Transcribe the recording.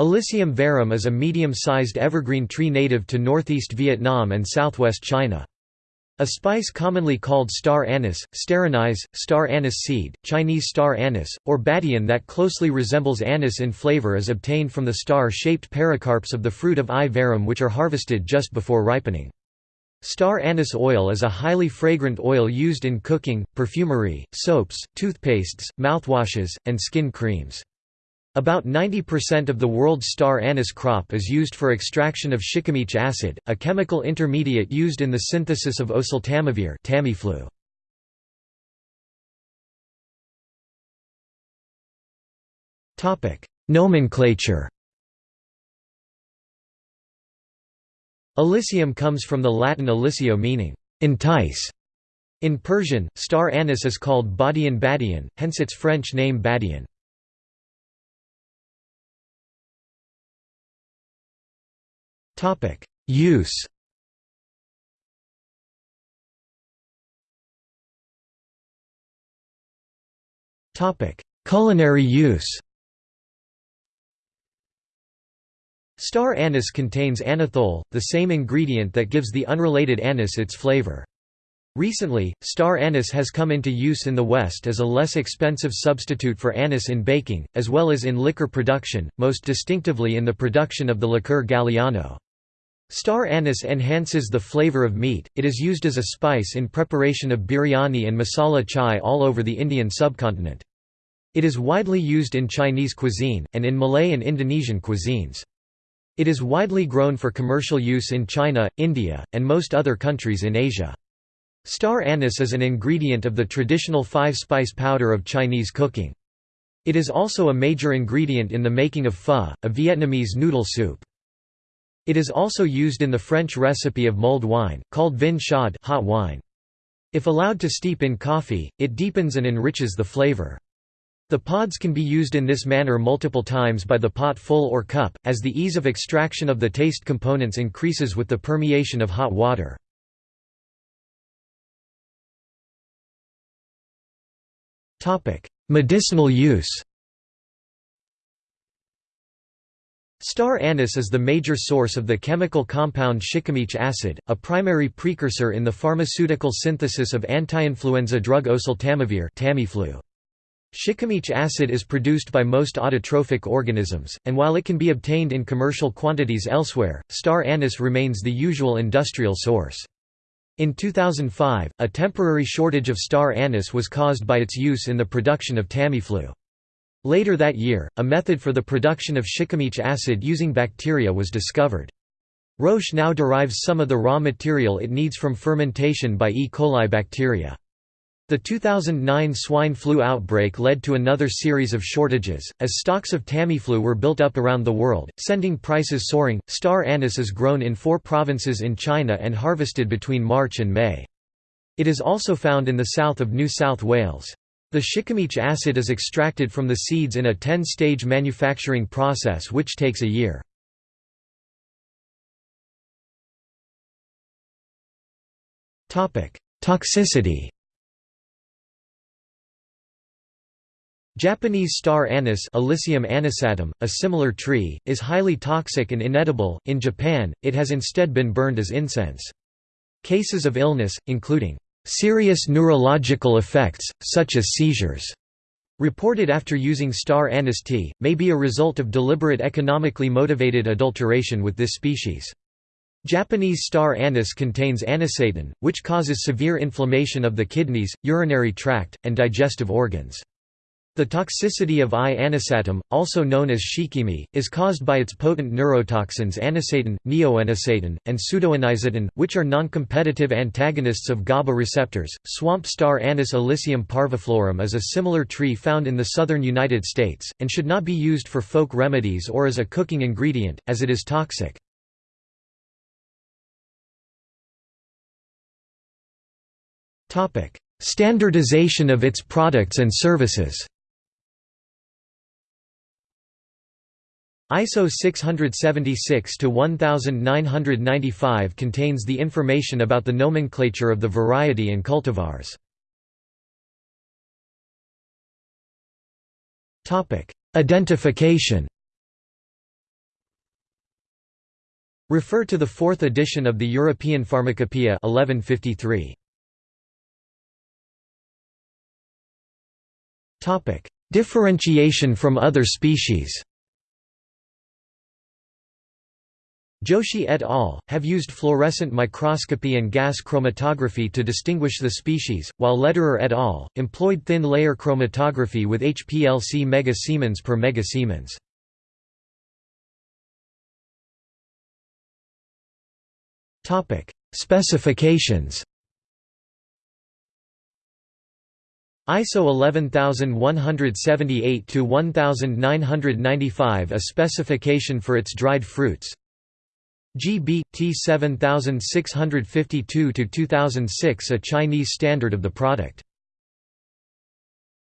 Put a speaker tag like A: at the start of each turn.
A: Illicium verum is a medium-sized evergreen tree native to northeast Vietnam and southwest China. A spice commonly called star anise, star anise seed, Chinese star anise, or badian that closely resembles anise in flavor is obtained from the star-shaped pericarps of the fruit of I. verum which are harvested just before ripening. Star anise oil is a highly fragrant oil used in cooking, perfumery, soaps, toothpastes, mouthwashes, and skin creams. About 90% of the world's star anise crop is used for extraction of shikimic acid, a chemical intermediate used in the synthesis of oseltamivir Tamiflu. Nomenclature Illicium comes from the Latin illicio meaning, entice. In Persian, star anise is called badian badian, hence its French name badian. Use Topic: Culinary use Star anise contains anethole, the same ingredient that gives the unrelated anise its flavor. Recently, star anise has come into use in the West as a less expensive substitute for anise in baking, as well as in liquor production, most distinctively in the production of the liqueur Galliano. Star anise enhances the flavor of meat, it is used as a spice in preparation of biryani and masala chai all over the Indian subcontinent. It is widely used in Chinese cuisine, and in Malay and Indonesian cuisines. It is widely grown for commercial use in China, India, and most other countries in Asia. Star anise is an ingredient of the traditional five-spice powder of Chinese cooking. It is also a major ingredient in the making of pho, a Vietnamese noodle soup. It is also used in the French recipe of mulled wine, called vin chaud hot wine. If allowed to steep in coffee, it deepens and enriches the flavor. The pods can be used in this manner multiple times by the pot full or cup, as the ease of extraction of the taste components increases with the permeation of hot water. Medicinal use Star anise is the major source of the chemical compound shikimic acid, a primary precursor in the pharmaceutical synthesis of anti-influenza drug oseltamivir Tamiflu. Shikimic acid is produced by most autotrophic organisms, and while it can be obtained in commercial quantities elsewhere, star anise remains the usual industrial source. In 2005, a temporary shortage of star anise was caused by its use in the production of Tamiflu. Later that year, a method for the production of shikimic acid using bacteria was discovered. Roche now derives some of the raw material it needs from fermentation by E. coli bacteria. The 2009 swine flu outbreak led to another series of shortages, as stocks of Tamiflu were built up around the world, sending prices soaring. Star anise is grown in four provinces in China and harvested between March and May. It is also found in the south of New South Wales. The shikimic acid is extracted from the seeds in a 10-stage manufacturing process which takes a year. Toxicity Japanese star anise Illicium anisatum, a similar tree, is highly toxic and inedible. In Japan, it has instead been burned as incense. Cases of illness, including Serious neurological effects, such as seizures, reported after using star anise tea, may be a result of deliberate economically motivated adulteration with this species. Japanese star anise contains anisatin, which causes severe inflammation of the kidneys, urinary tract, and digestive organs. The toxicity of I-anisatum, also known as shikimi, is caused by its potent neurotoxins anisatin, neoanisatin, and pseudoanisatin, which are non-competitive antagonists of GABA receptors. Swamp star Anis illicium parviflorum is a similar tree found in the southern United States, and should not be used for folk remedies or as a cooking ingredient, as it is toxic. Standardization of its products and services ISO 676-1995 contains the information about the nomenclature of the variety and cultivars. Identification Refer to the fourth edition of the European Pharmacopoeia 1153. Differentiation from other species Joshi et al. have used fluorescent microscopy and gas chromatography to distinguish the species, while Lederer et al. employed thin-layer chromatography with HPLC megasiemens per mega megasiemens. Specifications ISO 11178-1995 a specification for its dried fruits GB, T 7652-2006 a Chinese standard of the product